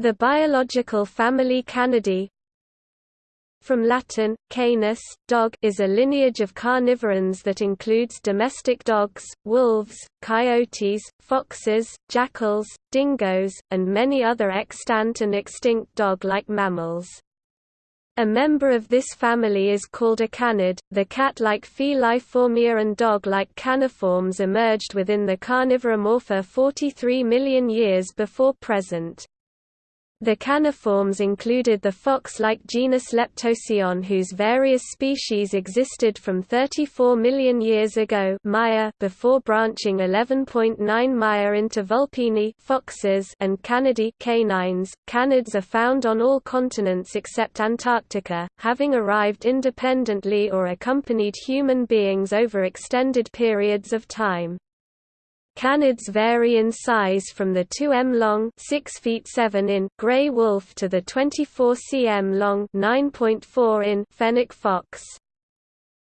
The biological family Canidae from Latin, canis, dog is a lineage of carnivorans that includes domestic dogs, wolves, coyotes, foxes, jackals, dingoes, and many other extant and extinct dog-like mammals. A member of this family is called a canid. The cat-like Feliformia and dog-like caniforms emerged within the Carnivoramorpha 43 million years before present. The caniforms included the fox-like genus Leptocyon whose various species existed from 34 million years ago Maya before branching 11.9 Maya into vulpini foxes and canidae canines. Canids are found on all continents except Antarctica, having arrived independently or accompanied human beings over extended periods of time. Canids vary in size from the 2 m long 6 feet 7 in gray wolf to the 24 cm long 9.4 in fennec fox.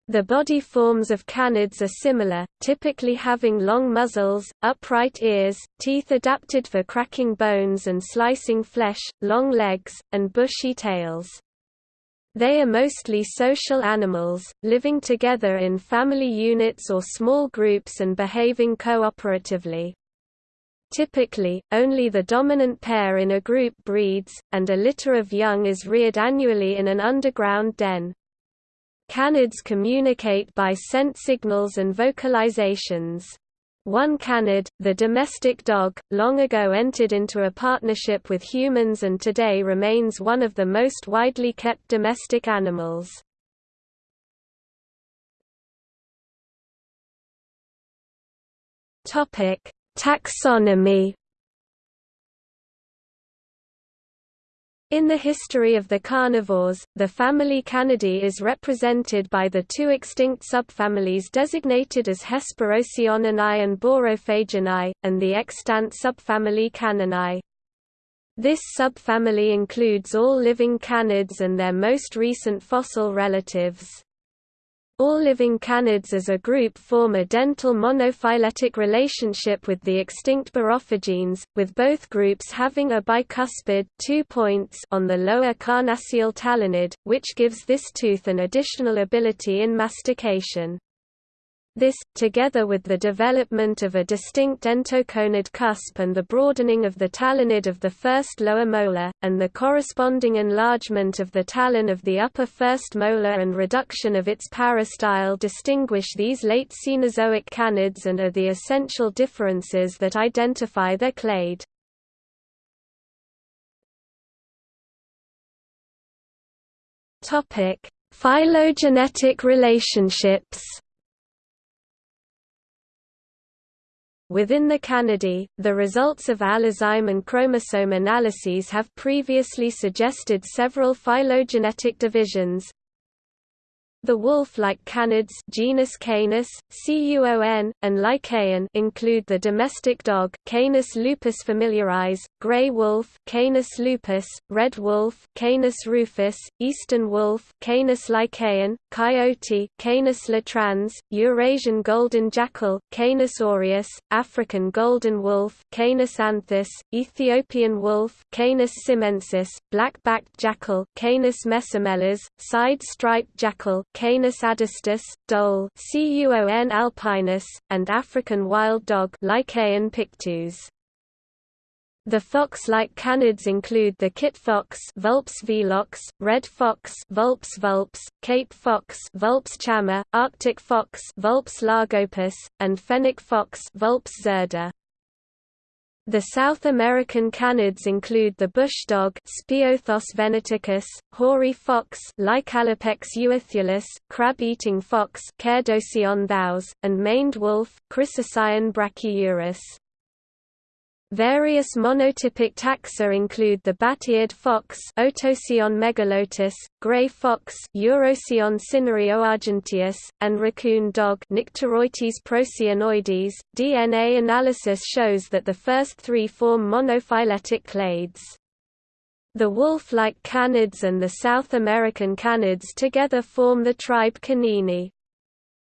The body forms of canids are similar, typically having long muzzles, upright ears, teeth adapted for cracking bones and slicing flesh, long legs, and bushy tails. They are mostly social animals, living together in family units or small groups and behaving cooperatively. Typically, only the dominant pair in a group breeds, and a litter of young is reared annually in an underground den. Canids communicate by scent signals and vocalizations. One canid, the domestic dog, long ago entered into a partnership with humans and today remains one of the most widely kept domestic animals. Taxonomy In the history of the carnivores, the family Canidae is represented by the two extinct subfamilies designated as Hesperocyoninae and Borophaginae, and the extant subfamily Caninae. This subfamily includes all living canids and their most recent fossil relatives. All living canids as a group form a dental monophyletic relationship with the extinct Borophagines, with both groups having a bicuspid two points on the lower carnassial talonid, which gives this tooth an additional ability in mastication. This, together with the development of a distinct entoconid cusp and the broadening of the talonid of the first lower molar, and the corresponding enlargement of the talon of the upper first molar and reduction of its parastyle distinguish these late Cenozoic canids and are the essential differences that identify their clade. Phylogenetic relationships Within the Canidae, the results of allozyme and chromosome analyses have previously suggested several phylogenetic divisions, the wolf-like canids genus Canis, Cuon, and Lycaon include the domestic dog Canis lupus familiaris, gray wolf Canis lupus, red wolf Canis rufus, eastern wolf Canis lycaon, coyote Canis latrans, Eurasian golden jackal Canis aureus, African golden wolf Canis anthus, Ethiopian wolf Canis simensis, black-backed jackal Canis mesomelas, side-striped jackal Canis adustus, dhole Cuon alpinus, and African wild dog Lycaon pictus. The fox-like canids include the kit fox Vulpes velox, red fox Vulpes vulpes, Cape fox Vulpes chama, Arctic fox Vulpes lagopus, and fennec fox Vulpes zerda. The South American canids include the bush dog Speothos venaticus, hoary fox Lycalopex euophyllus, crab-eating fox Cerdocyon thous, and maned wolf Chrysocyon brachyurus. Various monotypic taxa include the bat-eared fox Otocyon megalotis, gray fox Urocyon cinereoargenteus, and raccoon dog Nyctereutes procyonoides. DNA analysis shows that the first three form monophyletic clades. The wolf-like canids and the South American canids together form the tribe Canini.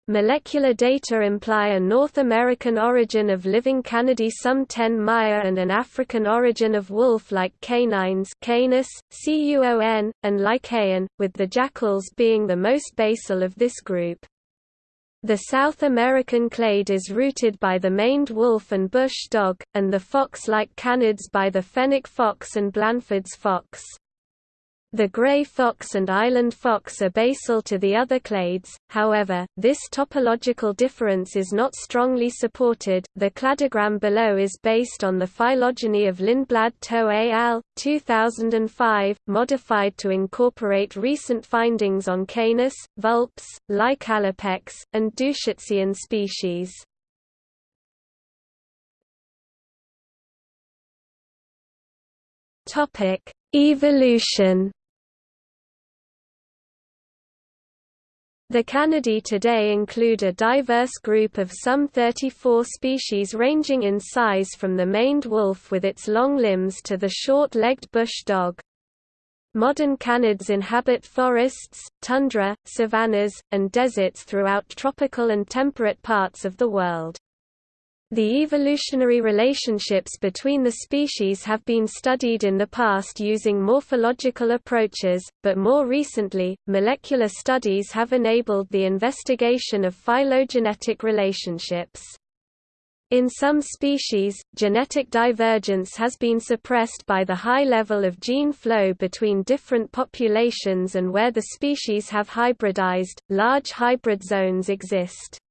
Molecular data imply a North American origin of living canidae some 10 Maya and an African origin of wolf-like canines Canis, Cuon, and Lycaon, with the jackals being the most basal of this group. The South American clade is rooted by the maned wolf and bush dog, and the fox-like canids by the fennec fox and Blanford's fox. The gray fox and island fox are basal to the other clades, however, this topological difference is not strongly supported. The cladogram below is based on the phylogeny of Lindblad Toe al. 2005, modified to incorporate recent findings on Canis, Vulpes, Lycalopex, and Dusicyon species. Evolution The Canidae today include a diverse group of some 34 species ranging in size from the maned wolf with its long limbs to the short-legged bush dog. Modern canids inhabit forests, tundra, savannas, and deserts throughout tropical and temperate parts of the world. The evolutionary relationships between the species have been studied in the past using morphological approaches, but more recently, molecular studies have enabled the investigation of phylogenetic relationships. In some species, genetic divergence has been suppressed by the high level of gene flow between different populations and where the species have hybridized, large hybrid zones exist.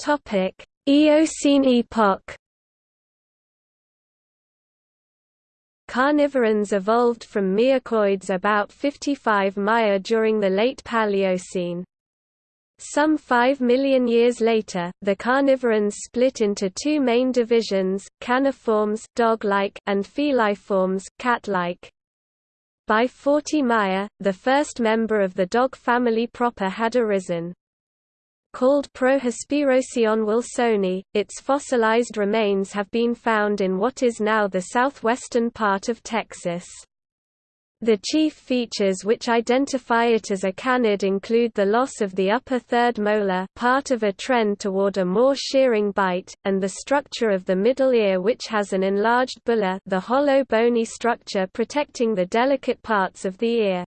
Topic: Eocene epoch. Carnivorans evolved from miacoids about 55 Maya during the late Paleocene. Some 5 million years later, the carnivorans split into two main divisions, caniforms dog-like and feliforms cat-like. By 40 Maya, the first member of the dog family proper had arisen. Called Prohesperocyon wilsoni, its fossilized remains have been found in what is now the southwestern part of Texas. The chief features which identify it as a canid include the loss of the upper third molar part of a trend toward a more shearing bite, and the structure of the middle ear which has an enlarged bulla the hollow bony structure protecting the delicate parts of the ear.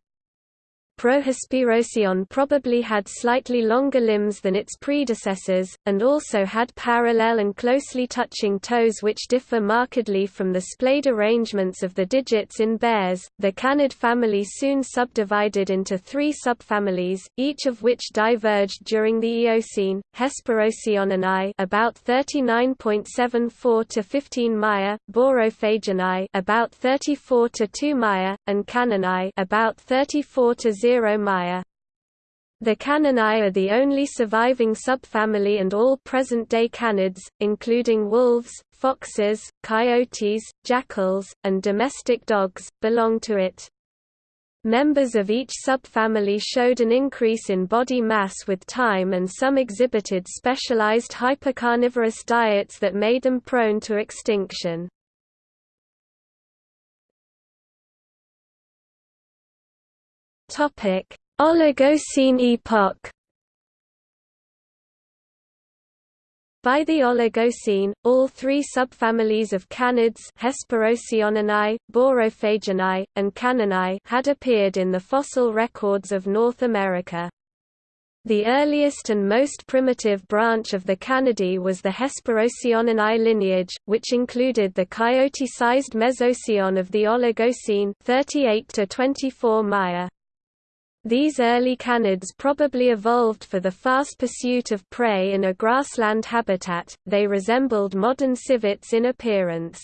Prohesperocyon probably had slightly longer limbs than its predecessors, and also had parallel and closely touching toes which differ markedly from the splayed arrangements of the digits in bears. The canid family soon subdivided into three subfamilies, each of which diverged during the Eocene: Hesperocyoninae about 39.74 to 15 Maya, Borophaginae about 34 to 2 Maya, and Caninae about 34 to 0 The Caninae are the only surviving subfamily and all present-day canids, including wolves, foxes, coyotes, jackals, and domestic dogs, belong to it. Members of each subfamily showed an increase in body mass with time and some exhibited specialized hypercarnivorous diets that made them prone to extinction. Topic: Oligocene epoch. By the Oligocene, all three subfamilies of canids Hesperocyoninae, Borophaginae, and Caninae had appeared in the fossil records of North America. The earliest and most primitive branch of the Canidae was the Hesperocyoninae lineage, which included the coyote-sized Mesocyon of the Oligocene 38 to 24 Maya. These early canids probably evolved for the fast pursuit of prey in a grassland habitat, they resembled modern civets in appearance.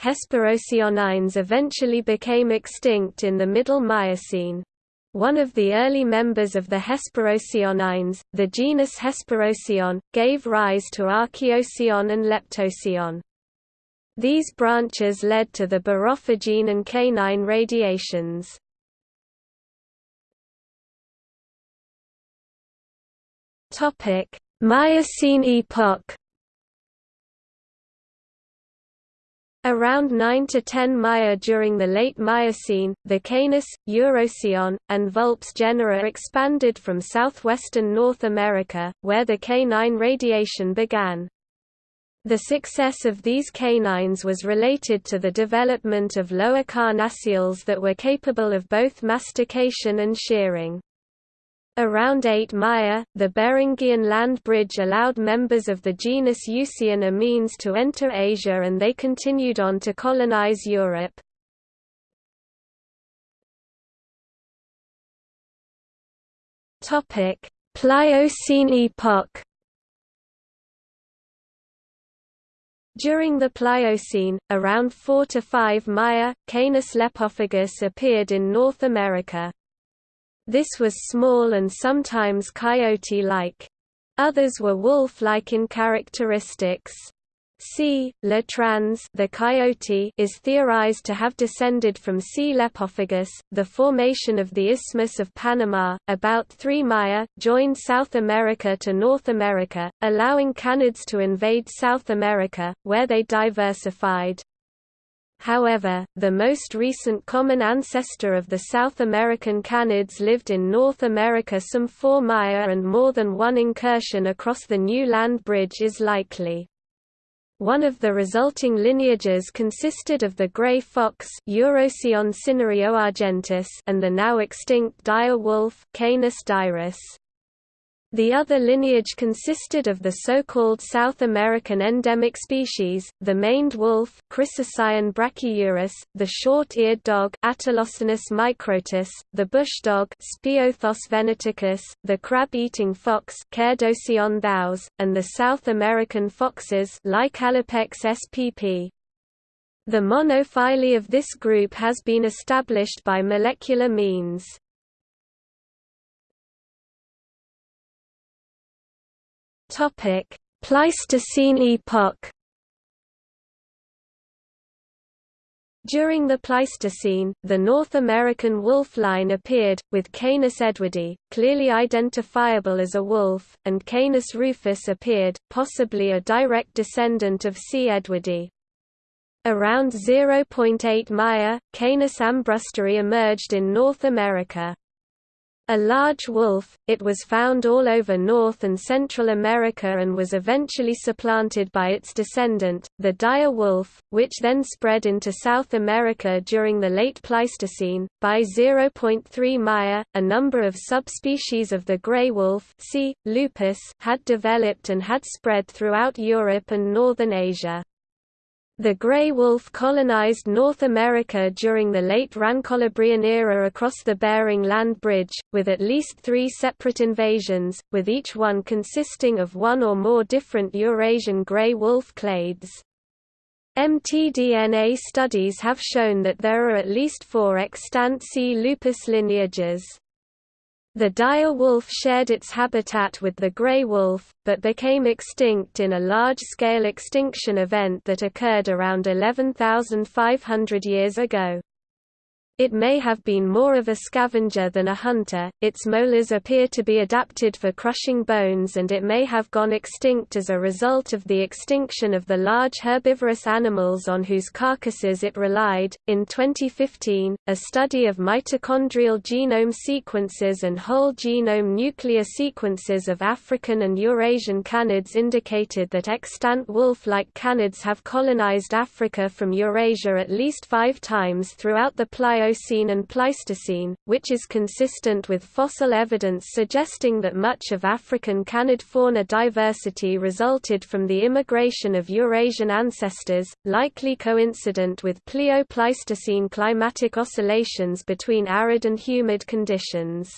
Hesperocyonines eventually became extinct in the Middle Miocene. One of the early members of the Hesperocyonines, the genus Hesperocyon, gave rise to Archaeocyon and Leptocyon. These branches led to the Borophagine and canine radiations. Topic: Miocene epoch. Around 9 to 10 Maya during the late Miocene, the Canis, Urocyon, and Vulpes genera expanded from southwestern North America, where the canine radiation began. The success of these canines was related to the development of lower carnassials that were capable of both mastication and shearing. Around 8 Maya, the Beringian land bridge allowed members of the genus means to enter Asia and they continued on to colonize Europe. Pliocene epoch During the Pliocene, around 4 to 5 Maya, Canis lepophagus appeared in North America. This was small and sometimes coyote-like. Others were wolf-like in characteristics. C. latrans the coyote is theorized to have descended from C. lepophagus. The formation of the Isthmus of Panama, about 3 Maya, joined South America to North America, allowing canids to invade South America, where they diversified. However, the most recent common ancestor of the South American canids lived in North America some 4 Maya and more than one incursion across the new land bridge is likely. One of the resulting lineages consisted of the gray fox and the now extinct dire wolf Canis dirus. The other lineage consisted of the so-called South American endemic species, the maned wolf Chrysocyon brachyurus, the short-eared dog microtus, the bush dog venaticus, the crab-eating fox thous, and the South American foxes Lycalopex spp. The monophyly of this group has been established by molecular means. Topic: Pleistocene epoch. During the Pleistocene, the North American wolf line appeared, with Canis edwardi, clearly identifiable as a wolf, and Canis rufus appeared, possibly a direct descendant of C. edwardi. Around 0.8 Maya, Canis armbrusteri emerged in North America. A large wolf, it was found all over North and Central America and was eventually supplanted by its descendant, the dire wolf, which then spread into South America during the late Pleistocene. By 0.3 Maya, a number of subspecies of the gray wolf C. lupus had developed and had spread throughout Europe and northern Asia. The gray wolf colonized North America during the late Rancholabrean era across the Bering Land Bridge, with at least three separate invasions, with each one consisting of one or more different Eurasian gray wolf clades. mtDNA studies have shown that there are at least four extant C. lupus lineages. The dire wolf shared its habitat with the gray wolf, but became extinct in a large-scale extinction event that occurred around 11,500 years ago. It may have been more of a scavenger than a hunter, its molars appear to be adapted for crushing bones and it may have gone extinct as a result of the extinction of the large herbivorous animals on whose carcasses it relied. In 2015, a study of mitochondrial genome sequences and whole genome nuclear sequences of African and Eurasian canids indicated that extant wolf-like canids have colonized Africa from Eurasia at least five times throughout the Plio Miocene and Pleistocene, which is consistent with fossil evidence suggesting that much of African canid fauna diversity resulted from the immigration of Eurasian ancestors, likely coincident with Plio-Pleistocene climatic oscillations between arid and humid conditions.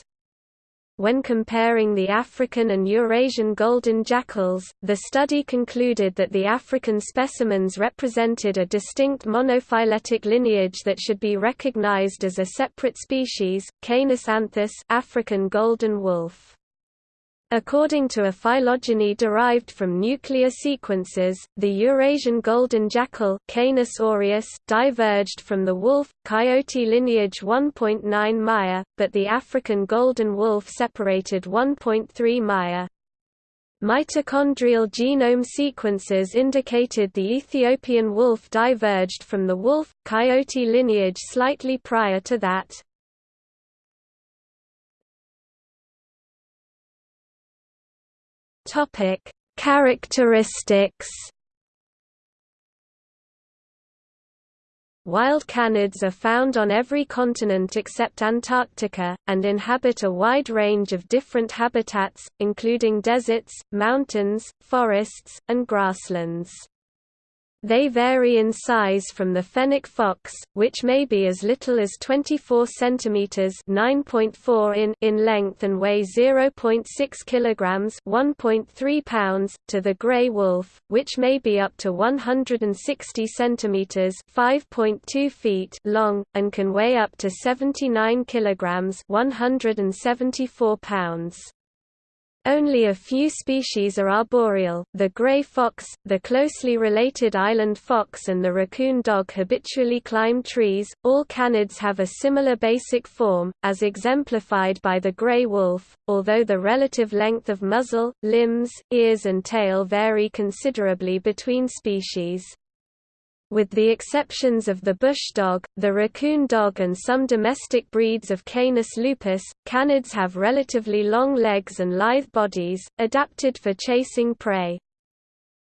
When comparing the African and Eurasian golden jackals, the study concluded that the African specimens represented a distinct monophyletic lineage that should be recognized as a separate species, Canis anthus African golden wolf. According to a phylogeny derived from nuclear sequences, the Eurasian golden jackal Canis aureus diverged from the wolf-coyote lineage 1.9 Maya, but the African golden wolf separated 1.3 Maya. Mitochondrial genome sequences indicated the Ethiopian wolf diverged from the wolf-coyote lineage slightly prior to that. Topic: Characteristics. Wild canids are found on every continent except Antarctica, and inhabit a wide range of different habitats, including deserts, mountains, forests, and grasslands. They vary in size from the fennec fox, which may be as little as 24 cm (9.4 in) in length and weigh 0.6 kg (1.3 pounds), to the gray wolf, which may be up to 160 cm (5.2 feet) long and can weigh up to 79 kg (174 pounds). Only a few species are arboreal, the gray fox, the closely related island fox and the raccoon dog habitually climb trees. All canids have a similar basic form, as exemplified by the gray wolf, although the relative length of muzzle, limbs, ears and tail vary considerably between species. With the exceptions of the bush dog, the raccoon dog and some domestic breeds of Canis lupus, canids have relatively long legs and lithe bodies, adapted for chasing prey.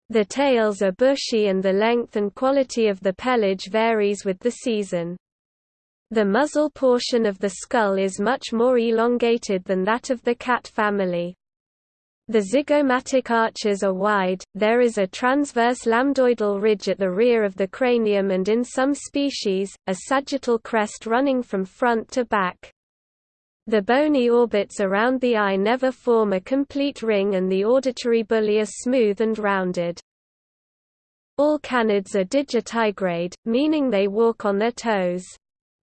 The tails are bushy and the length and quality of the pelage varies with the season. The muzzle portion of the skull is much more elongated than that of the cat family. The zygomatic arches are wide, there is a transverse lambdoidal ridge at the rear of the cranium and in some species, a sagittal crest running from front to back. The bony orbits around the eye never form a complete ring and the auditory bullae are smooth and rounded. All canids are digitigrade, meaning they walk on their toes.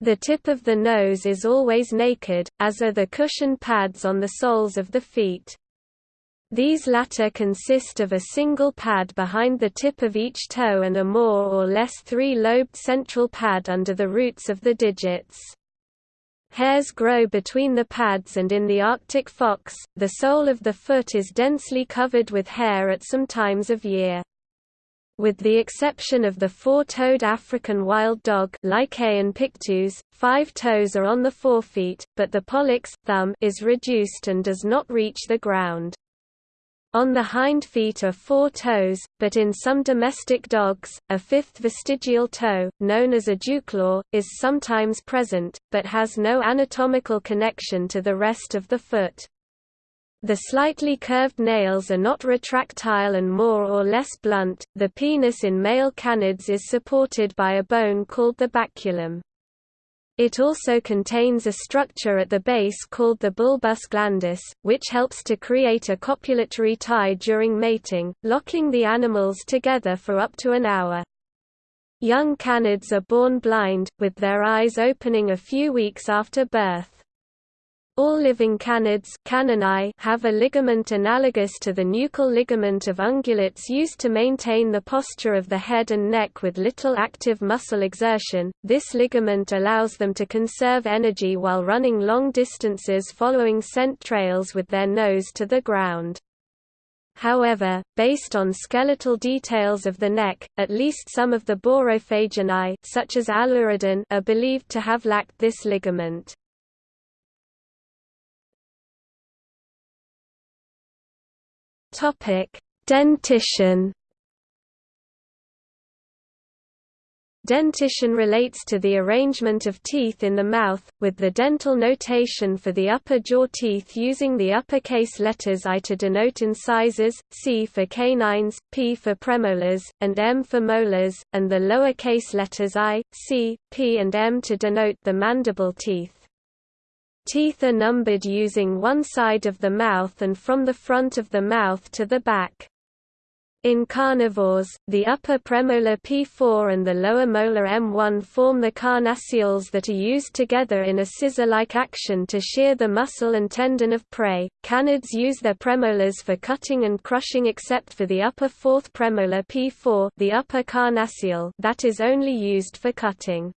The tip of the nose is always naked, as are the cushion pads on the soles of the feet. These latter consist of a single pad behind the tip of each toe and a more or less three-lobed central pad under the roots of the digits. Hairs grow between the pads and in the Arctic fox, the sole of the foot is densely covered with hair at some times of year. With the exception of the four-toed African wild dog Lycaon pictus, five toes are on the forefeet, but the pollex, thumb is reduced and does not reach the ground. On the hind feet are four toes, but in some domestic dogs, a fifth vestigial toe, known as a dewclaw, is sometimes present, but has no anatomical connection to the rest of the foot. The slightly curved nails are not retractile and more or less blunt. The penis in male canids is supported by a bone called the baculum. It also contains a structure at the base called the bulbus glandis, which helps to create a copulatory tie during mating, locking the animals together for up to an hour. Young canids are born blind, with their eyes opening a few weeks after birth. All living canids have a ligament analogous to the nuchal ligament of ungulates used to maintain the posture of the head and neck with little active muscle exertion. This ligament allows them to conserve energy while running long distances following scent trails with their nose to the ground. However, based on skeletal details of the neck, at least some of the Borophaginae such as Aelurodon are believed to have lacked this ligament. Topic: Dentition. Dentition relates to the arrangement of teeth in the mouth, with the dental notation for the upper jaw teeth using the uppercase letters I to denote incisors, C for canines, P for premolars, and M for molars, and the lowercase letters I, C, P and M to denote the mandible teeth. Teeth are numbered using one side of the mouth and from the front of the mouth to the back. In carnivores, the upper premolar P4 and the lower molar M1 form the carnassials that are used together in a scissor-like action to shear the muscle and tendon of prey. Canids use their premolars for cutting and crushing except for the upper fourth premolar P4, the upper carnassial, that is only used for cutting.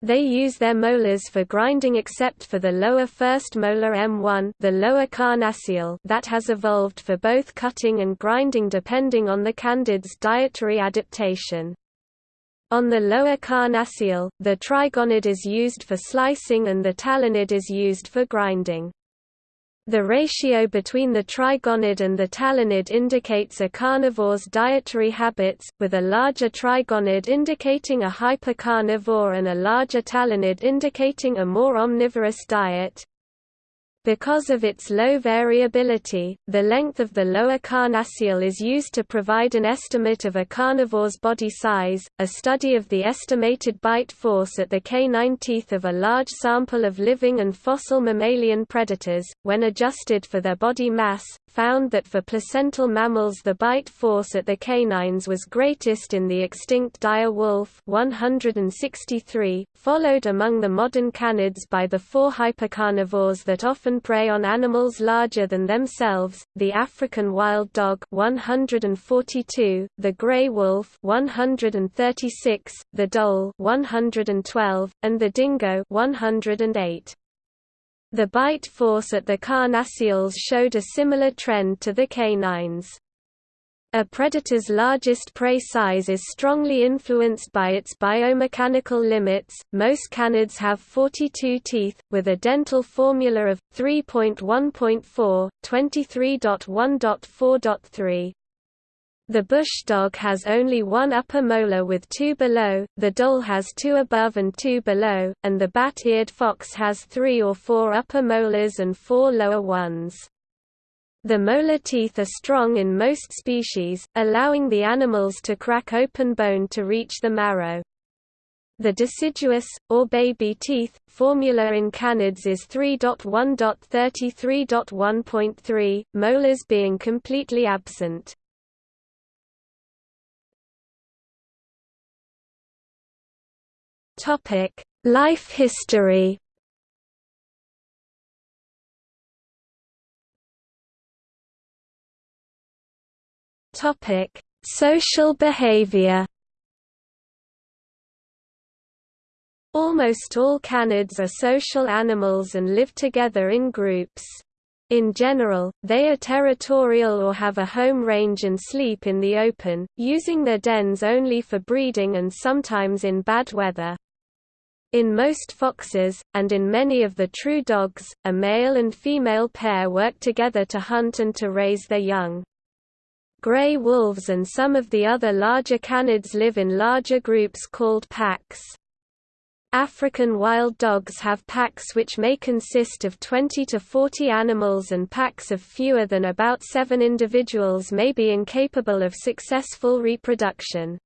They use their molars for grinding except for the lower first molar M1 the lower carnassial that has evolved for both cutting and grinding depending on the canid's dietary adaptation. On the lower carnassial, the trigonid is used for slicing and the talonid is used for grinding. The ratio between the trigonid and the talonid indicates a carnivore's dietary habits, with a larger trigonid indicating a hypercarnivore and a larger talonid indicating a more omnivorous diet. Because of its low variability, the length of the lower carnassial is used to provide an estimate of a carnivore's body size. A study of the estimated bite force at the canine teeth of a large sample of living and fossil mammalian predators, when adjusted for their body mass, found that for placental mammals the bite force at the canines was greatest in the extinct dire wolf 163, followed among the modern canids by the four hypercarnivores that often prey on animals larger than themselves, the African wild dog 142, the gray wolf 136, the dhole 112, and the dingo 108. The bite force at the carnassials showed a similar trend to the canines. A predator's largest prey size is strongly influenced by its biomechanical limits. Most canids have 42 teeth, with a dental formula of 3.1.4, 23.1.4.3. The bush dog has only one upper molar with two below, the dhole has two above and two below, and the bat-eared fox has three or four upper molars and four lower ones. The molar teeth are strong in most species, allowing the animals to crack open bone to reach the marrow. The deciduous, or baby teeth, formula in canids is 3.1.33.1.3, molars being completely absent. Topic: Life history. Topic: Social behavior. Almost all canids are social animals and live together in groups. In general, they are territorial or have a home range and sleep in the open, using their dens only for breeding and sometimes in bad weather. In most foxes, and in many of the true dogs, a male and female pair work together to hunt and to raise their young. Gray wolves and some of the other larger canids live in larger groups called packs. African wild dogs have packs which may consist of 20 to 40 animals and packs of fewer than about seven individuals may be incapable of successful reproduction.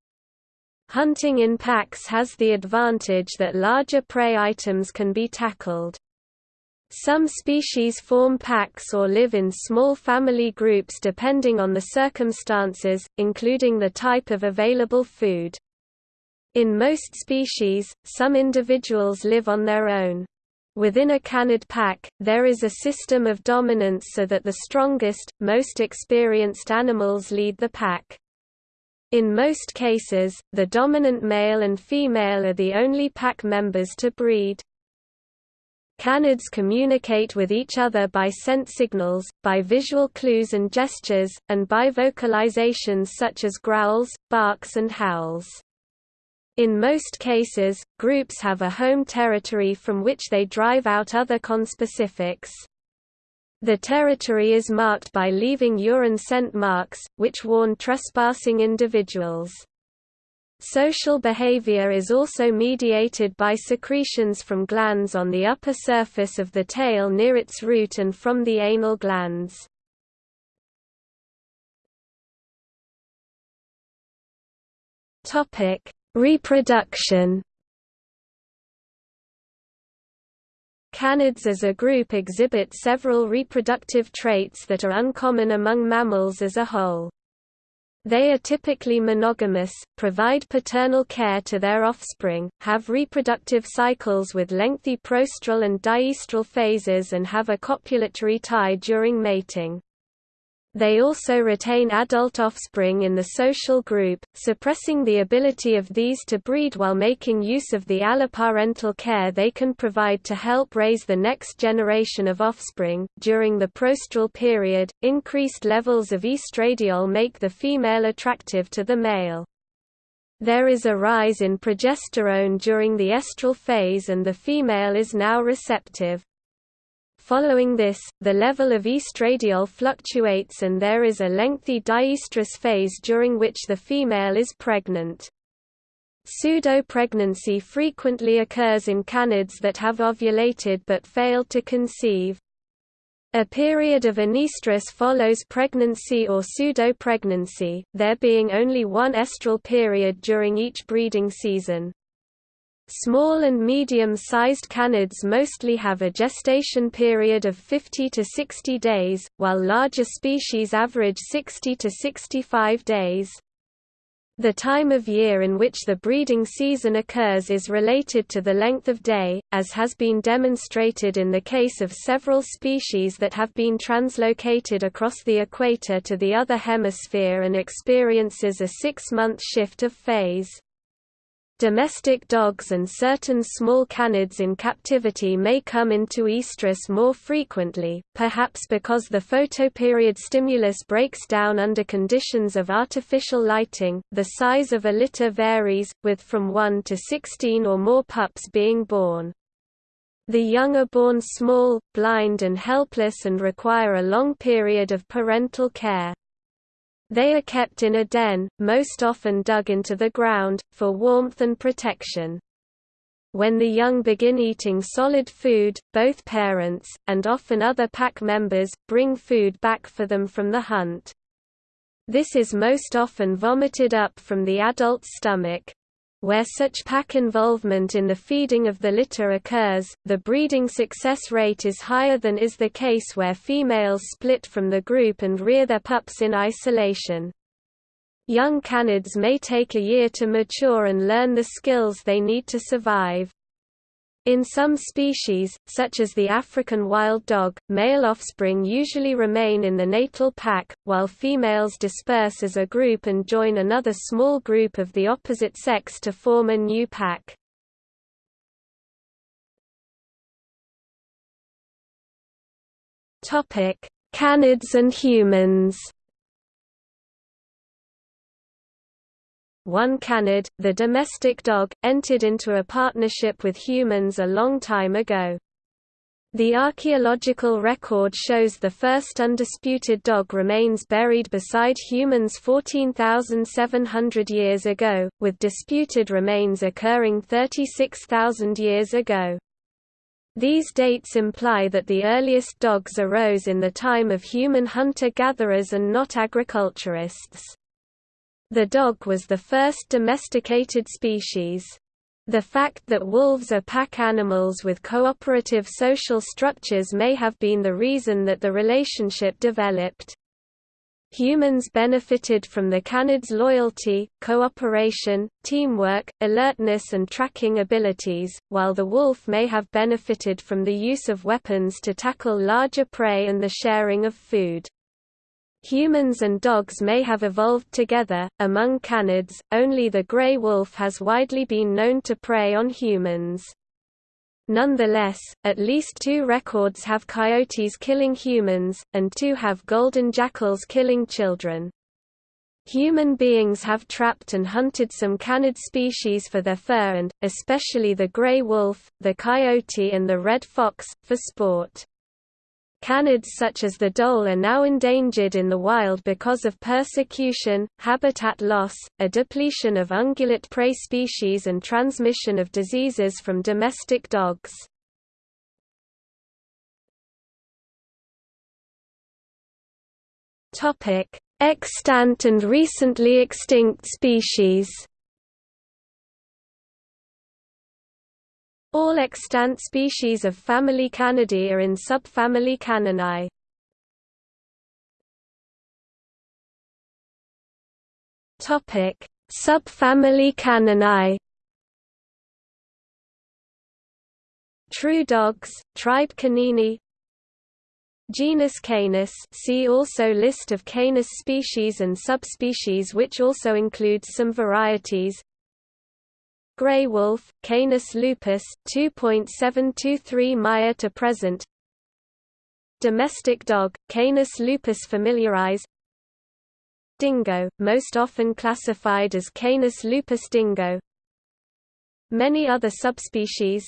Hunting in packs has the advantage that larger prey items can be tackled. Some species form packs or live in small family groups depending on the circumstances, including the type of available food. In most species, some individuals live on their own. Within a canid pack, there is a system of dominance so that the strongest, most experienced animals lead the pack. In most cases, the dominant male and female are the only pack members to breed. Canids communicate with each other by scent signals, by visual clues and gestures, and by vocalizations such as growls, barks and howls. In most cases, groups have a home territory from which they drive out other conspecifics. The territory is marked by leaving urine scent marks, which warn trespassing individuals. Social behavior is also mediated by secretions from glands on the upper surface of the tail near its root and from the anal glands. Reproduction Canids as a group exhibit several reproductive traits that are uncommon among mammals as a whole. They are typically monogamous, provide paternal care to their offspring, have reproductive cycles with lengthy proestral and diestral phases and have a copulatory tie during mating. They also retain adult offspring in the social group, suppressing the ability of these to breed while making use of the alloparental care they can provide to help raise the next generation of offspring. During the proestral period, increased levels of estradiol make the female attractive to the male. There is a rise in progesterone during the estral phase and the female is now receptive. Following this, the level of estradiol fluctuates and there is a lengthy diestrous phase during which the female is pregnant. Pseudo-pregnancy frequently occurs in canids that have ovulated but failed to conceive. A period of anestrus follows pregnancy or pseudo-pregnancy, there being only one estral period during each breeding season. Small and medium-sized canids mostly have a gestation period of 50 to 60 days, while larger species average 60 to 65 days. The time of year in which the breeding season occurs is related to the length of day, as has been demonstrated in the case of several species that have been translocated across the equator to the other hemisphere and experiences a six-month shift of phase. Domestic dogs and certain small canids in captivity may come into estrus more frequently, perhaps because the photoperiod stimulus breaks down under conditions of artificial lighting. The size of a litter varies, with from 1 to 16 or more pups being born. The young are born small, blind and helpless and require a long period of parental care. They are kept in a den, most often dug into the ground, for warmth and protection. When the young begin eating solid food, both parents, and often other pack members, bring food back for them from the hunt. This is most often vomited up from the adult's stomach, where such pack involvement in the feeding of the litter occurs, the breeding success rate is higher than is the case where females split from the group and rear their pups in isolation. Young canids may take a year to mature and learn the skills they need to survive. In some species, such as the African wild dog, male offspring usually remain in the natal pack, while females disperse as a group and join another small group of the opposite sex to form a new pack. Canids and humans One canid, the domestic dog, entered into a partnership with humans a long time ago. The archaeological record shows the first undisputed dog remains buried beside humans 14,700 years ago, with disputed remains occurring 36,000 years ago. These dates imply that the earliest dogs arose in the time of human hunter-gatherers and not agriculturists. The dog was the first domesticated species. The fact that wolves are pack animals with cooperative social structures may have been the reason that the relationship developed. Humans benefited from the canid's loyalty, cooperation, teamwork, alertness and tracking abilities, while the wolf may have benefited from the use of weapons to tackle larger prey and the sharing of food. Humans and dogs may have evolved together. Among canids, only the gray wolf has widely been known to prey on humans. Nonetheless, at least two records have coyotes killing humans, and two have golden jackals killing children. Human beings have trapped and hunted some canid species for their fur and, especially the gray wolf, the coyote and the red fox, for sport. Canids such as the dhole are now endangered in the wild because of persecution, habitat loss, a depletion of ungulate prey species and transmission of diseases from domestic dogs. Extant and recently extinct species All extant species of family Canidae are in subfamily Caninae. Topic: Subfamily Caninae. True dogs, tribe Canini. Genus Canis see also List of Canis species and subspecies which also includes some varieties Grey wolf, Canis lupus 2.723 Meyer to present. Domestic dog, Canis lupus familiaris Dingo, most often classified as Canis lupus dingo. Many other subspecies.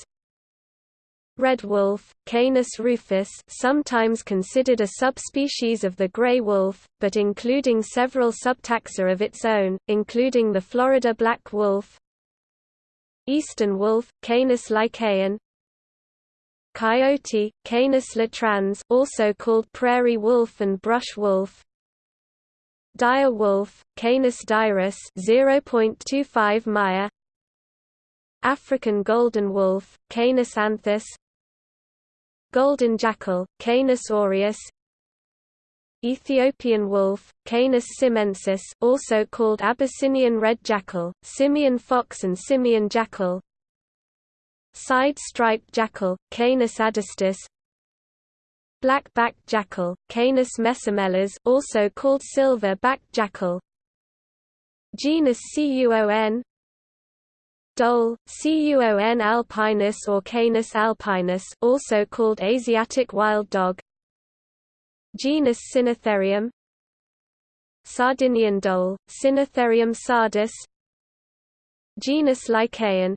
Red wolf, Canis rufus sometimes considered a subspecies of the gray wolf, but including several subtaxa of its own, including the Florida black wolf Eastern wolf, Canis lycaon. Coyote, Canis latrans also called prairie wolf and brush wolf. Dire wolf, Canis dirus 0.25 Meyer African golden wolf, Canis anthus. Golden jackal, Canis aureus Ethiopian wolf, Canis simensis also called Abyssinian red jackal, Simien fox and Simien jackal. Side-striped jackal, Canis adustus. Black-backed jackal, Canis mesomelas also called silver-backed jackal. Genus Cuon Dhole, Cuon alpinus or Canis alpinus also called Asiatic wild dog Genus Cynotherium Sardinian dhole, Cynotherium sardus Genus Lycaon.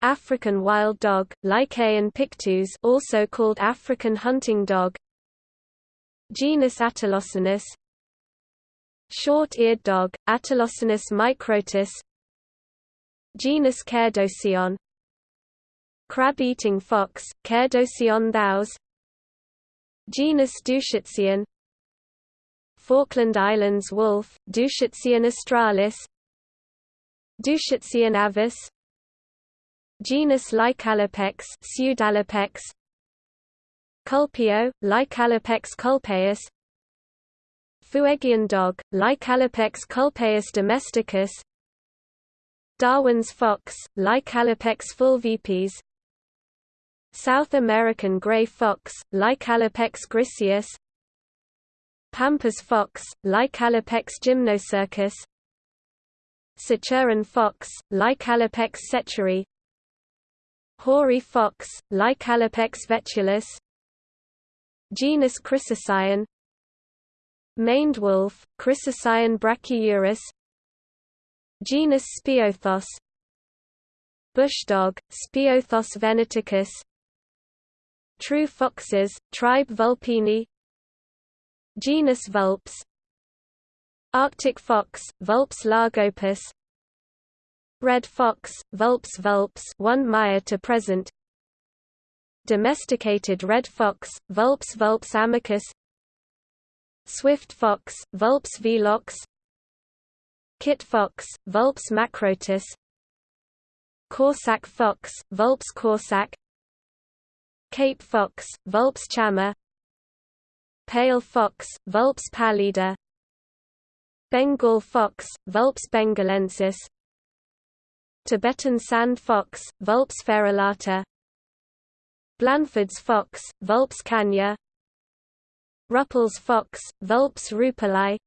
African wild dog, Lycaon pictus also called African hunting dog. Genus Atelocynus Short-eared dog, Atelocynus microtus. Genus Cerdocyon Crab-eating fox, Cerdocyon thous Genus Dusicyon Falkland Islands wolf, Dusicyon australis Dusicyon avis Genus Lycalopex Pseudalopex Culpeo, Lycalopex culpaeus Fuegian dog, Lycalopex culpaeus domesticus Darwin's fox, Lycalopex fulvipes South American gray fox, Lycalopex griseus Pampas fox, Lycalopex gymnocercus Sechuran fox, Lycalopex sechuri Hoary fox, Lycalopex vetulus Genus Chrysocyon Maned wolf, Chrysocyon brachyurus Genus Speothos Bushdog, Speothos venaticus True foxes, tribe Vulpini Genus Vulpes Arctic fox, Vulpes lagopus Red fox, Vulpes vulpes 1 Meyer to present Domesticated red fox, Vulpes vulpes amicus Swift fox, Vulpes velox Kit fox, Vulpes macrotus Corsac fox, Vulpes corsac Cape fox, Vulpes chama Pale fox, Vulpes pallida Bengal fox, Vulpes bengalensis Tibetan sand fox, Vulpes ferrilata Blanford's fox, Vulpes canya Ruppel's fox, Vulpes rupeli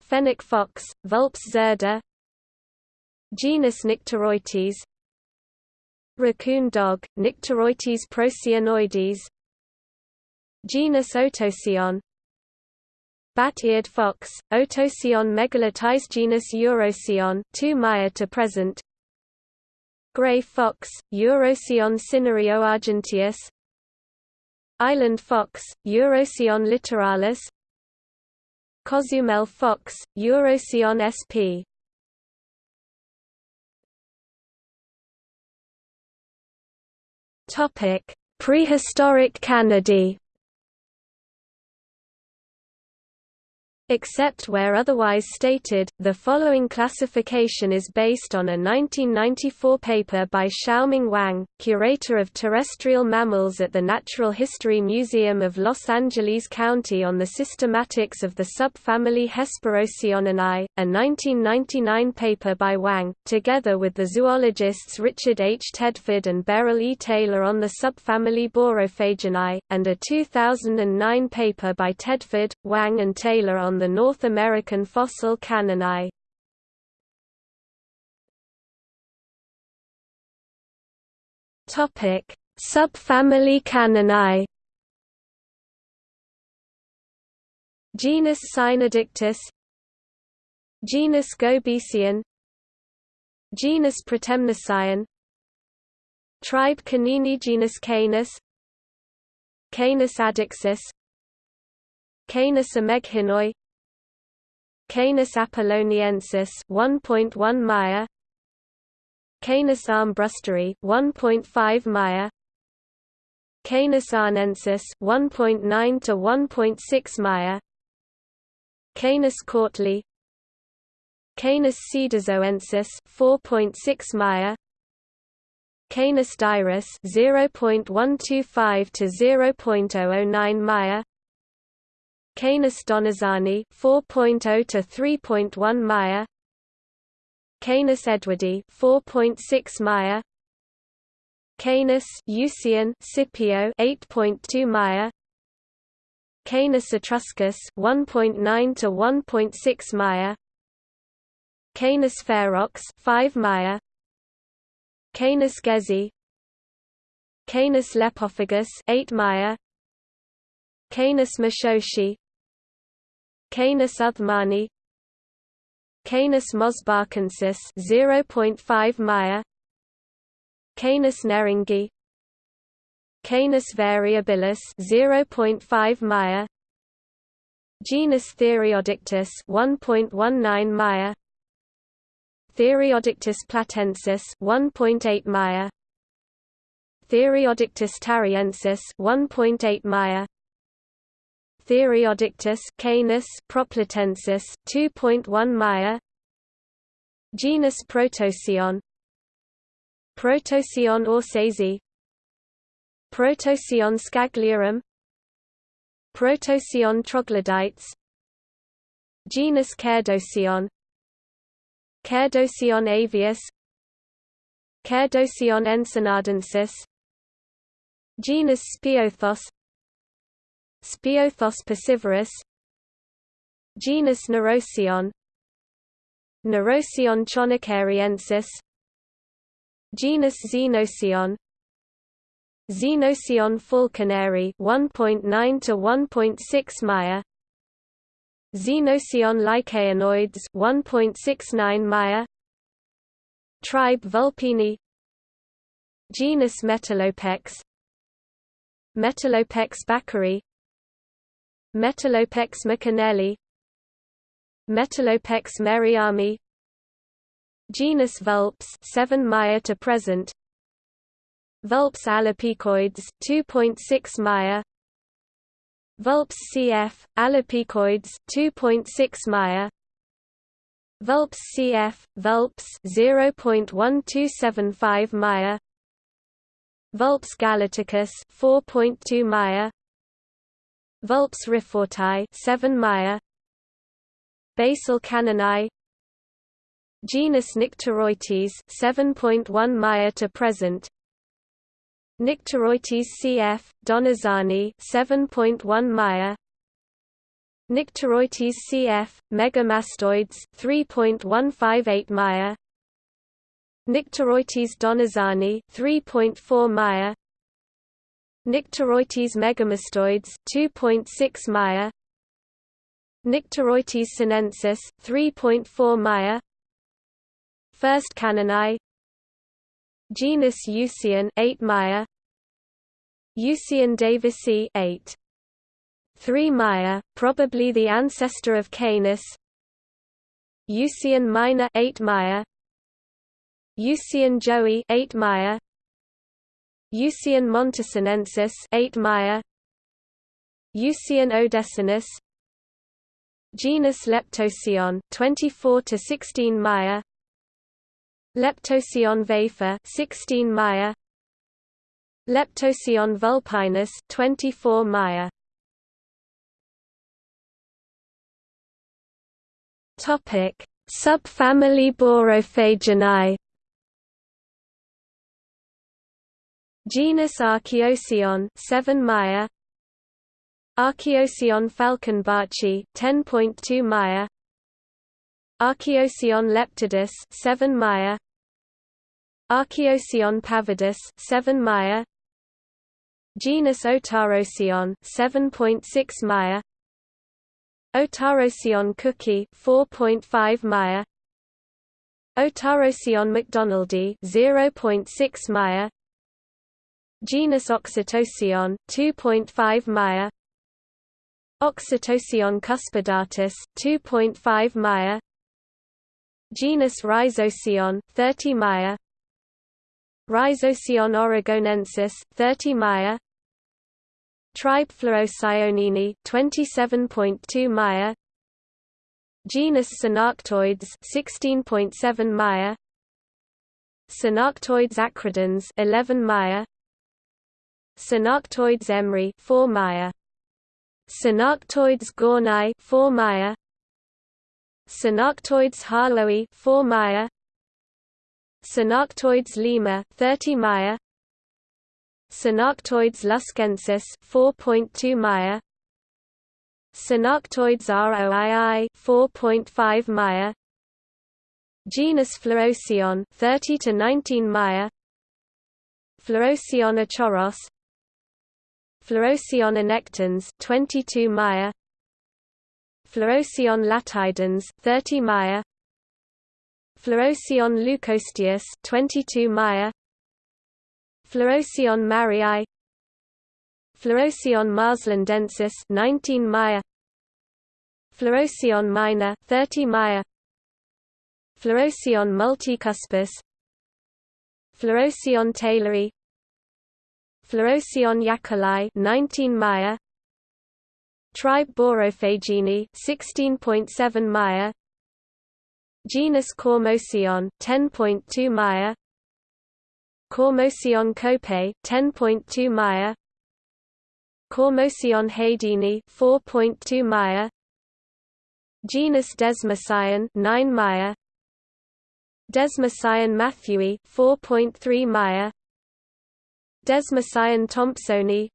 Fennec fox, Vulpes zerda Genus Nyctereutes Raccoon dog, Nyctereutes procyonoides Genus Otocyon Bat-eared fox, Otocyon megalotis genus Urocyon 2 Meyer to present. Gray fox, Eurocyon cinerio argenteus Island fox, Urocyon littoralis. Cozumel fox, Urocyon sp. Topic: Prehistoric Canidae. Except where otherwise stated, the following classification is based on a 1994 paper by Xiaoming Wang, curator of terrestrial mammals at the Natural History Museum of Los Angeles County on the systematics of the subfamily Hesperocyoninae, a 1999 paper by Wang, together with the zoologists Richard H. Tedford and Beryl E. Taylor on the subfamily Borophaginae, and a 2009 paper by Tedford, Wang and Taylor on the North American fossil Caninae. Topic: Subfamily Caninae. Genus Cynodictis Genus Gobesian. Genus Protemnocyon Tribe Canini Genus Canis. Canis adoxus Canis ameghinoi Canis apolloniensis 1.1 Meyer Canis armbrusteri 1.5 Meyer Canis arnensis 1.9 to 1.6 Meyer Canis cautleyi Canis cedazoensis 4.6 Meyer Canis dirus 0.125 to 0.009 Meyer Canis donizani 4.0 to 3.1 Meyer. Canis edwardi 4.6 Meyer. Canis Eucyon Scipio 8.2 Meyer. Canis etruscus 1.9 to 1.6 Meyer. Canis ferox 5 Meyer. Canis gezi. Canis lepophagus 8 Meyer. Canis mashoshi Canis uthmani. Canis mosbachensis 0.5 Meyer Canis neringi Canis variabilis 0.5 Meyer Genus Theriodictis 1.19 Meyer Theriodictis platensis 1.8 Meyer Theriodictis tariensis 1.8 Meyer Theriodictis canis proplatensis 2.1 Meyer Genus Protocyon Protocyon orsesi. Protocyon scagliorum. Protocyon troglodytes. Genus Cerdocyon Cerdocyon avius. Cerdocyon ensenadensis Genus Speothos Speothos piscivorus Genus Nurocyon Nurocyon chonicariensis Genus Xenocyon Xenocyon falconeri 1.9 to 1.6 Meyer Xenocyon lycaonoides 1.69 Meyer Tribe Vulpini Genus Metalopex Metalopex backeri Metalopex mccanelli Metalopex merriami Genus Vulpes 7 Meyer to present Vulpes alopecoides 2.6 Meyer Vulpes cf alopecoides 2.6 Meyer Vulpes cf Vulpes 0.1275 Meyer Vulpes galaticus 4.2 Meyer Vulpes rifforti 7 Meyer Basal caninae Genus Nyctereutes 7.1 Meyer to present. Nyctereutes cf Donizani 7.1 Meyer Nyctereutes cf Megamastoides 3.158 Meyer Nyctereutes donizani 3.4 Meyer Nyctereutes megamastoides 2.6 Meyer Nyctereutes sinensis 3.4 Meyer First caninae Genus Eucyon 8 Meyer Eucyon davisi 8 3 Meyer probably the ancestor of Canis. Eucyon minor 8 Meyer Eucyon joey 8 Meyer Eucyon montesinensis 8 Meyer Eucyon odesinus. Genus Leptocyon 24 to 16 Meyer Leptocyon vafer 16 Meyer Leptocyon vulpinus 24 Meyer Topic Subfamily Borophaginae Genus Archaeocyon 7 Meyer Archaeocyon falconbarchi 10.2 Meyer Archaeocyon leptidus 7 Meyer Archaeocyon pavardus 7 Meyer Genus Otarocyon 7.6 Meyer Otarocyon cookie 4.5 Meyer Otarocyon macdonaldi 0.6 Meyer Genus Oxytocyon 2.5 Meyer Oxytocyon cuspidatus 2.5 Meyer Genus Rhizocyon 30 Meyer Rhizocyon oregonensis 30 Meyer Tribe Phlorocyanini 27.2 Meyer Genus Cynarctoides 16.7 Meyer Cynarctoides acridens 11 Meyer Cynarctoides emri 4 Meyer Cynarctoides gornai 4 Meyer Cynarctoides harlowi 4 Meyer Cynarctoides lima 30 Meyer Cynarctoides luskensis 4.2 Meyer Cynarctoides roii 4.5 Meyer Genus Phlorocyon 30 to 19 Meyer Phlorocyon achoros Phlorocyon annectans 22 Meyer Phlorocyon latidens 30 Meyer Phlorocyon leucosteus 22 Meyer Phlorocyon marii Phlorocyon marslandensis 19 Meyer Phlorocyon minor 30 Meyer Phlorocyon multicuspis. Phlorocyon taylori Phlorocyon yakulai 19 Maya. Tribe Borophagini 16.7 Maya. Genus Cormocyon 10.2 Maya. Cormocyon cope 10.2 Maya. Cormocyon haydeni 4.2 Maya. Genus Desmocyon 9 Maya. Desmocyon matthewi 4.3 Meyer Desmocyon thompsoni.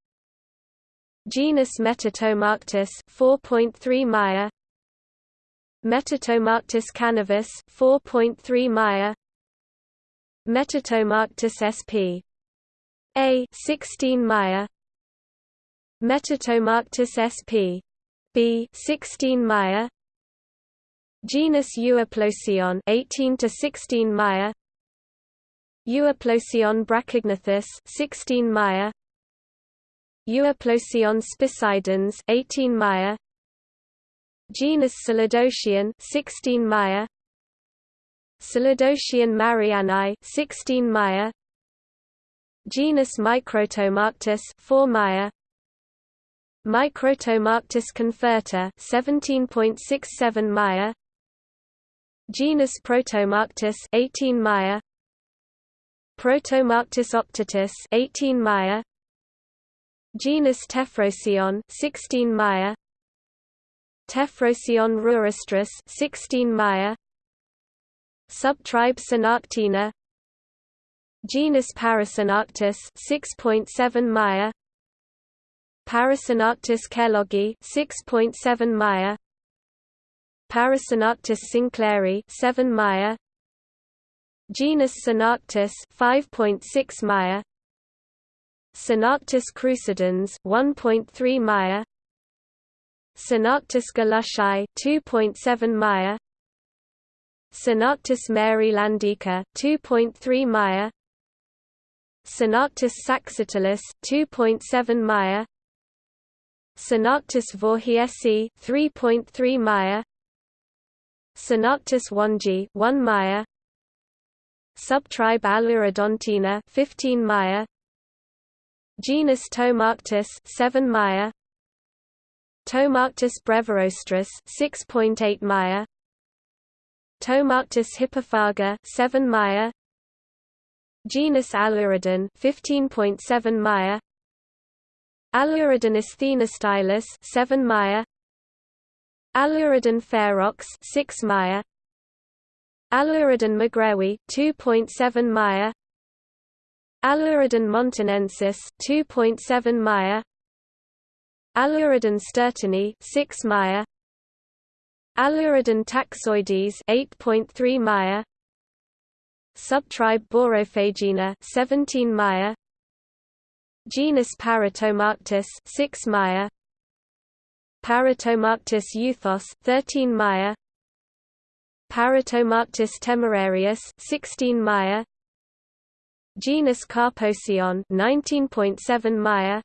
Genus Metatomarctus 4.3 Meyer Metatomarctus cannabis 4.3 Meyer Metatomarctus sp. A 16 Meyer Metatomarctus sp. B 16 Meyer Genus Euoplocyon 18 to 16 Meyer Euoplocyon brachygnathus 16 Meyer Euoplocyon spicidens 18 Meyer Genus Solidocean 16 Meyer Solidocean mariani 16 Meyer Genus Microtomarctus 4 Meyer Microtomarctus conferta 17.67 Meyer Genus Protomarctus 18 Meyer Protomarctus optatus 18 Meyer Genus Tephrocyon 16 Meyer Tephrocyon ruristris 16 Meyer Subtribe Cynarctina. Genus Paracynarctus 6.7 Meyer Paracynarctus kelloggii 6.7 Meyer Paracynarctus sinclairi 7 Meyer Genus Cynarctus 5.6 Meyer Cynarctus crucidens 1.3 Meyer Cynarctus galushii 2.7 Meyer Cynarctus marylandica 2.3 Meyer Cynarctus saxatilis 2.7 Meyer Cynarctus voorhiesi 3.3 Meyer Cynarctus wongi 1 Meyer Subtribe Aelurodontina 15 Meyer Genus Tomarctus 7 Meyer Tomarctos brevirostris 6.8 Meyer Tomarctos hippophaga 7 Meyer Genus Aelurodon 15.7 Meyer Aelurodon stylus 7 Meyer Aelurodon ferox 6 Meyer Aelurodon magrewi 2.7 Meyer Aelurodon montanensis 2.7 Meyer Aelurodon sturtoni 6 Meyer Aelurodon taxoides 8.3 Meyer Subtribe Borophagina 17 Meyer Genus Paratomarctos 6 Meyer Paratomarctos euthos 13 Meyer Paratomarctos temerarius 16 Meyer Genus Carpocyon 19.7 Meyer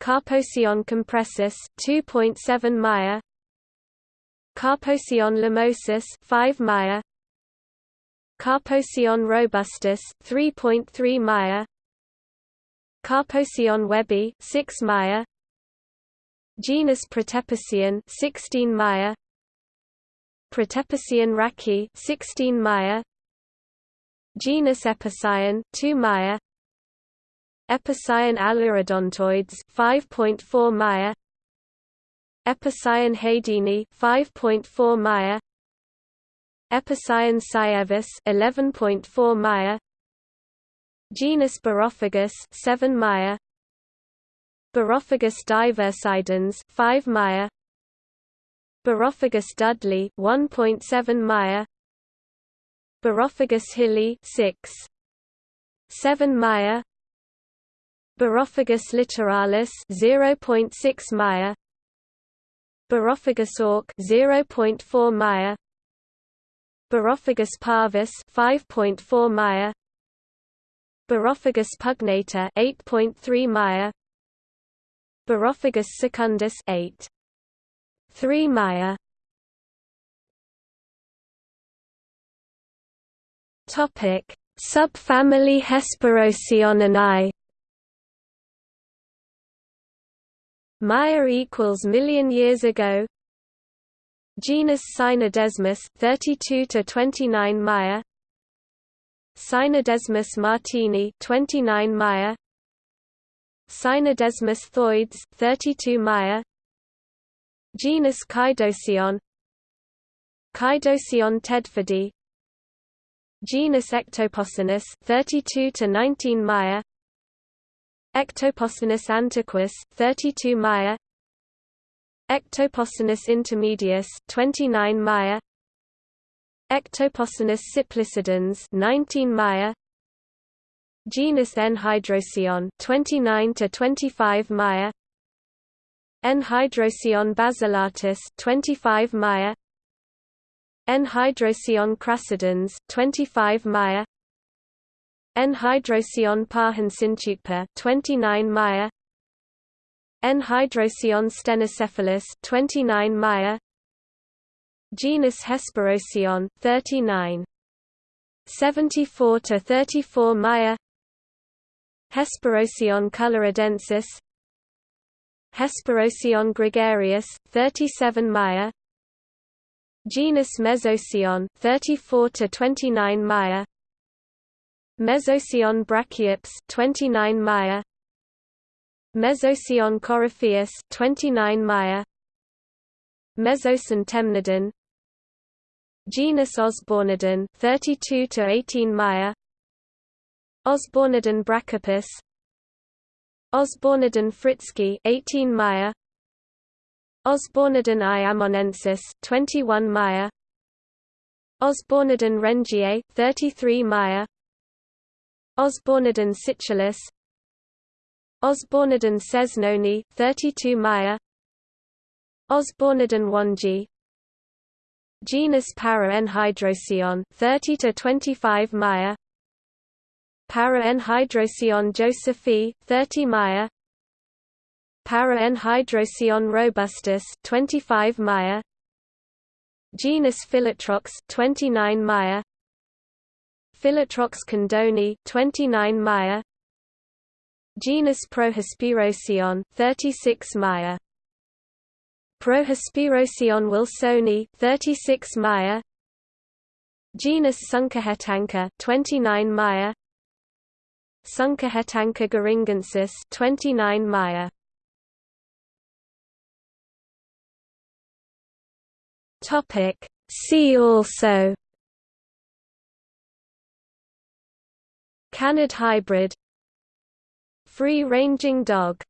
Carpocyon compressus 2.7 Meyer Carpocyon limosus 5 Meyer Carpocyon robustus 3.3 Meyer Carpocyon webby 6 Meyer Genus Protopicyon 16 Meyer Protopicyon raki 16 Meyer Genus Epicyon 2 Meyer Epicyon aelurodontoides 5.4 Meyer Epicyon haydeni 5.4 Meyer Epicyon cyavis 11.4 Meyer Genus Borophagus 7 Meyer Borophagus diversidens 5 Meyer Borophagus dudley 1.7 Meyer. Borophagus hilly 6 7 Meyer. Borophagus littoralis 0.6 Meyer. Borophagus auk 0.4 Meyer. Borophagus parvus 5.4 Meyer. Borophagus pugnator 8.3 Meyer. Borophagus secundus 8 3 Meyer Topic. Subfamily Hesperocyoninae Meyer equals million years ago. Genus Cynodesmus 32 to 29 Meyer Cynodesmus martini 29 Meyer Cynodesmus thoides 32 Meyer Genus Chaidocyon Chaidocyon tedfordi Genus Ectopocinus 32 to 19 Meyer Ectopocinus antiquus 32 Meyer Ectopocinus intermedius 29 Meyer Ectopocinus cyplicidans 19 Meyer Genus Enhydrocyon 29 to 25 Meyer Enhydrocyon basilatus 25 Meyer Enhydrocyon crassidens 25 Meyer Enhydrocyon parhensinchukpa 29 Meyer Enhydrocyon stenocephalus 29 Meyer Genus Hesperocyon 39 74 to 34 Meyer Hesperocyon coloradensis Hesperocyon gregarius 37 Meyer Genus Mesocyon 34 to 29 Meyer Mesocyon brachiops 29 Meyer Mesocyon coryphaeus 29 Meyer Mesocyon temnodon. Genus Osbornodon 32 to 18 Meyer Osbornodon brachopus Osbornodon fritzki 18 Meyer. Osbornodon iamonensis 21 Meyer. Osbornodon rengier 33 Meyer. Osbornodon situlus Osbornodon cesnoni 32 Meyer. Osbornodon wangi Genus Para-Enhydrocyon 30 to 25 Meyer Para-Enhydrocyon josephi 30 Meyer Para-Enhydrocyon robustus 25 Meyer Genus Philotrox 29 Meyer Philotrox condoni 29 Meyer Genus Prohesperocyon 36 Meyer Prohesperocyon wilsoni 36 Meyer Genus Sunkahetanka 29 Meyer Sunkahetanka geringensis 29 Meyer Topic. See also. Canid hybrid. Free-ranging dog